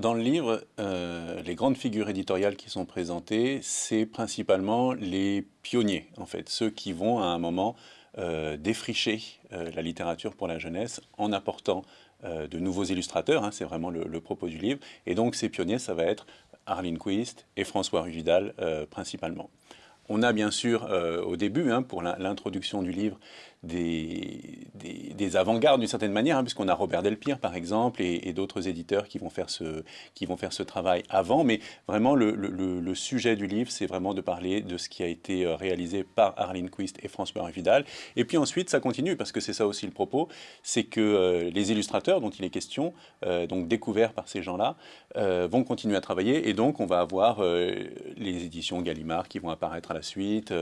dans le livre, euh, les grandes figures éditoriales qui sont présentées, c'est principalement les pionniers, en fait, ceux qui vont à un moment euh, défricher euh, la littérature pour la jeunesse en apportant de nouveaux illustrateurs, hein, c'est vraiment le, propos du livre. Et donc ces pionniers, ça va être Arlene Quist et François Ruvidal principalement. On a bien sûr au début, hein, pour l'introduction du livre, des, des, avant-gardes d'une certaine manière, hein, puisqu'on a Robert Delpire par exemple et, d'autres éditeurs qui vont, faire ce, qui vont faire ce travail avant, mais vraiment le, le, sujet du livre, c'est vraiment de parler de ce qui a été euh, réalisé par Arlene Quist et François Vidal. Et puis ensuite, ça continue, parce que c'est ça aussi le propos, c'est que euh, les illustrateurs dont il est question, euh, donc découverts par ces gens-là, vont continuer à travailler, et donc on va avoir les éditions Gallimard qui vont apparaître à la suite,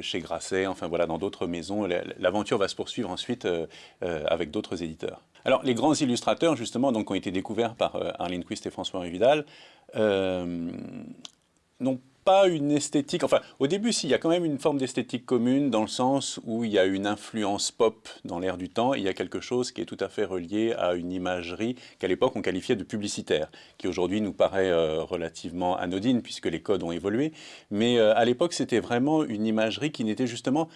chez Grasset, enfin voilà, dans d'autres maisons l'aventure va se poursuivre ensuite euh, euh, avec d'autres éditeurs. Alors, les grands illustrateurs, justement, donc, ont été découverts par euh, Arlene Quist et François Vidal, n'ont pas une esthétique, enfin au début si, il y a quand même une forme d'esthétique commune dans le sens où il y a une influence pop dans l'air du temps, il y a quelque chose qui est tout à fait relié à une imagerie qu'à l'époque on qualifiait de publicitaire, qui aujourd'hui nous paraît relativement anodine puisque les codes ont évolué, mais à l'époque c'était vraiment une imagerie qui n'était justement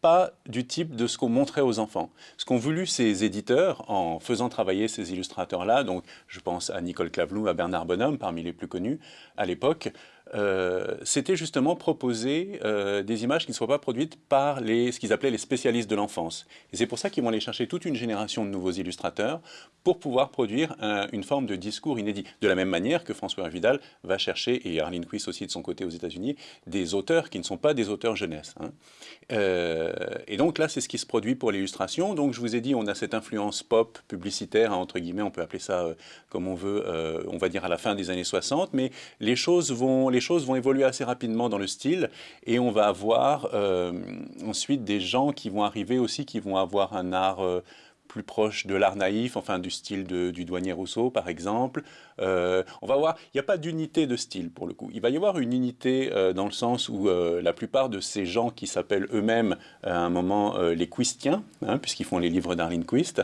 pas du type de ce qu'on montrait aux enfants. Ce qu'ont voulu ces éditeurs en faisant travailler ces illustrateurs-là, donc je pense à Nicole Clavelou, à Bernard Bonhomme, parmi les plus connus à l'époque, euh, c'était justement proposer euh, des images qui ne soient pas produites par les, ce qu'ils appelaient les spécialistes de l'enfance. Et c'est pour ça qu'ils vont aller chercher toute une génération de nouveaux illustrateurs pour pouvoir produire une forme de discours inédit. De la même manière que François Vidal va chercher, et Arlene Quist aussi de son côté aux États-Unis, des auteurs qui ne sont pas des auteurs jeunesse. Hein. Euh, et donc là, c'est ce qui se produit pour l'illustration. Donc je vous ai dit, on a cette influence pop, publicitaire, hein, entre guillemets, on peut appeler ça comme on veut, on va dire à la fin des années 60, mais les choses vont... les choses vont évoluer assez rapidement dans le style et on va avoir euh, ensuite des gens qui vont arriver aussi, qui vont avoir un art euh, plus proche de l'art naïf, enfin du style du douanier Rousseau par exemple. Euh, on va voir, il n'y a pas d'unité de style pour le coup. Il va y avoir une unité euh, dans le sens où euh, la plupart de ces gens qui s'appellent eux-mêmes à un moment les Quistiens, hein, puisqu'ils font les livres d'Arlene Quist,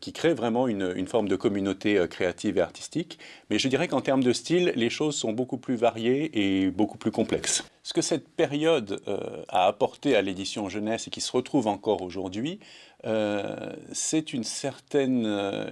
qui créent vraiment une, une forme de communauté créative et artistique. Mais je dirais qu'en termes de style, les choses sont beaucoup plus variées et beaucoup plus complexes. Ce que cette période a apporté à l'édition jeunesse et qui se retrouve encore aujourd'hui, c'est une certaine,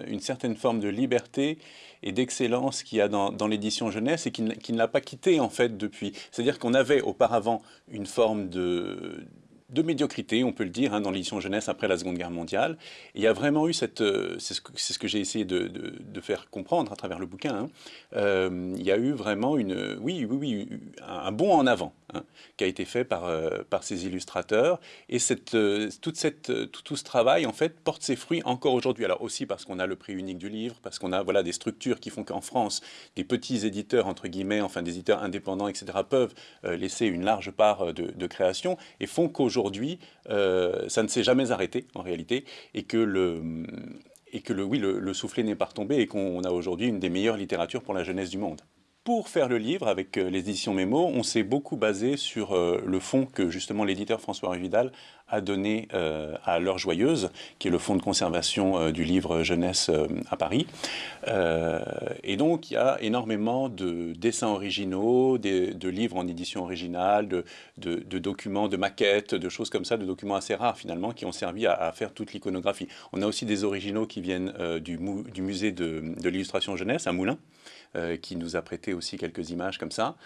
une certaine forme de liberté et d'excellence qu'il y a dans, l'édition jeunesse et qui ne l'a pas quitté en fait depuis. C'est-à-dire qu'on avait auparavant une forme de de médiocrité, on peut le dire, hein, dans l'édition jeunesse après la Seconde Guerre mondiale. il y a vraiment eu cette... Euh, c'est ce que, j'ai essayé de, faire comprendre à travers le bouquin. Hein. Euh, il y a eu vraiment une... Oui, oui, oui, un, bond en avant hein, qui a été fait par, euh, ces illustrateurs. Et cette, toute cette, tout, tout, ce travail, en fait, porte ses fruits encore aujourd'hui. Alors aussi parce qu'on a le prix unique du livre, parce qu'on a voilà, des structures qui font qu'en France, des petits éditeurs, entre guillemets, enfin des éditeurs indépendants, etc., peuvent laisser une large part de, de création et font qu'aujourd'hui, aujourd'hui, euh, ça ne s'est jamais arrêté en réalité, et que le, et que le, oui, le soufflet n'est pas retombé, et qu'on a aujourd'hui une des meilleures littératures pour la jeunesse du monde. Pour faire le livre, avec euh, les éditions Mémo, on s'est beaucoup basé sur euh, le fonds que justement l'éditeur François Vidal a donné euh, à L'Heure Joyeuse, qui est le fonds de conservation du livre jeunesse à Paris. et donc il y a énormément de dessins originaux, de, livres en édition originale, de, documents, de maquettes, de choses comme ça, de documents assez rares finalement, qui ont servi à, faire toute l'iconographie. On a aussi des originaux qui viennent du, musée de, l'illustration jeunesse à Moulins, qui nous a prêté aussi quelques images comme ça.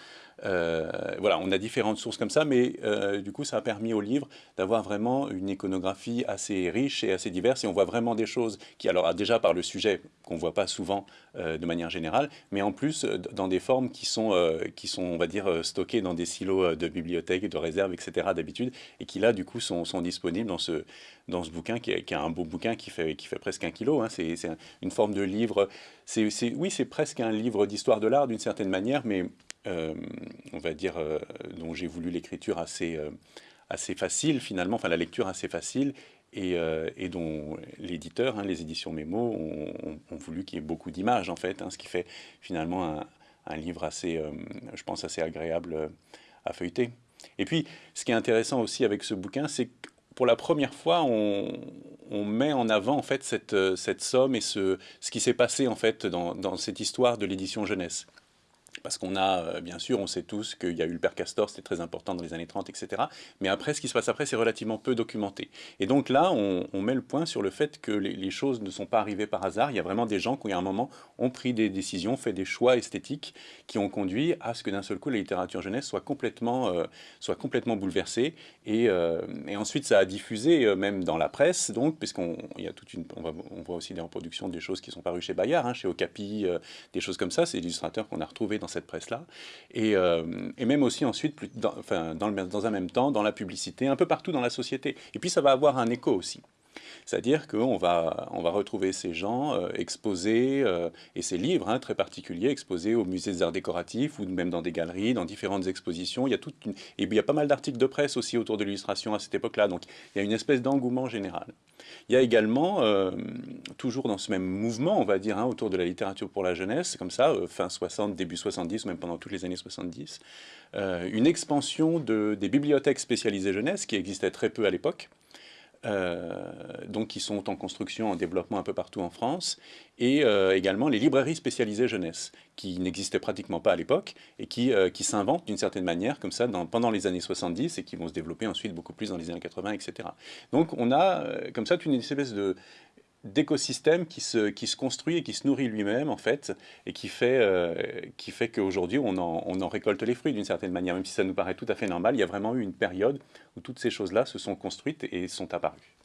Euh, voilà, on a différentes sources comme ça, mais euh, du coup, ça a permis au livre d'avoir vraiment une iconographie assez riche et assez diverse, et on voit vraiment des choses qui, alors déjà par le sujet qu'on ne voit pas souvent euh, de manière générale, mais en plus dans des formes qui sont, qui sont, on va dire, stockées dans des silos de bibliothèques, de réserves, etc. d'habitude, et qui là, du coup, sont, sont, disponibles dans ce, dans ce bouquin, qui est, un beau bouquin qui fait, qui fait presque un kilo. Hein. C'est une forme de livre, oui, c'est presque un livre d'histoire de l'art d'une certaine manière, mais euh, on va dire, euh, dont j'ai voulu l'écriture assez, euh, assez facile finalement, enfin la lecture assez facile, et, dont l'éditeur, hein, les éditions Mémo, ont, voulu qu'il y ait beaucoup d'images en fait, hein, ce qui fait finalement un, livre assez, je pense, assez agréable à feuilleter. Et puis, ce qui est intéressant aussi avec ce bouquin, c'est pour la première fois, on, met en avant en fait cette, somme et ce, qui s'est passé en fait dans cette histoire de l'édition jeunesse. Parce qu'on a, euh, bien sûr, on sait tous qu'il y a eu le père Castor, c'était très important dans les années 30, etc. Mais après, ce qui se passe après, c'est relativement peu documenté. Et donc là, on, met le point sur le fait que les, choses ne sont pas arrivées par hasard. Il y a vraiment des gens qui, à un moment, ont pris des décisions, fait des choix esthétiques qui ont conduit à ce que d'un seul coup, la littérature jeunesse soit complètement, euh, soit complètement bouleversée. Et, euh, ensuite, ça a diffusé même dans la presse, donc, puisqu'on y a toute une, on, voit aussi des reproductions des choses qui sont parues chez Bayard, hein, chez Okapi, des choses comme ça. C'est l'illustrateur qu'on a retrouvé dans cette presse-là, et, euh, et, même aussi ensuite, enfin, dans un même temps, dans la publicité, un peu partout dans la société. Et puis ça va avoir un écho aussi. C'est-à-dire qu'on va, on va retrouver ces gens euh, exposés, euh, et ces livres hein, très particuliers, exposés au musée des arts décoratifs, ou même dans des galeries, dans différentes expositions. Il y a, toute et il y a pas mal d'articles de presse aussi autour de l'illustration à cette époque-là, donc il y a une espèce d'engouement général. Il y a également, euh, toujours dans ce même mouvement, on va dire, hein, autour de la littérature pour la jeunesse, comme ça, fin 60, début 70, ou même pendant toutes les années 70, une expansion de, des bibliothèques spécialisées jeunesse, qui existaient très peu à l'époque, euh, donc qui sont en construction, en développement un peu partout en France, et euh, également les librairies spécialisées jeunesse, qui n'existaient pratiquement pas à l'époque, et qui, euh, qui s'inventent d'une certaine manière, comme ça, dans, pendant les années 70, et qui vont se développer ensuite beaucoup plus dans les années 80, etc. Donc on a, comme ça, une espèce de d'écosystème qui se, qui se construit et qui se nourrit lui-même, en fait, et qui fait, qui fait qu'aujourd'hui, on en, on en récolte les fruits d'une certaine manière, même si ça nous paraît tout à fait normal. Il y a vraiment eu une période où toutes ces choses-là se sont construites et sont apparues.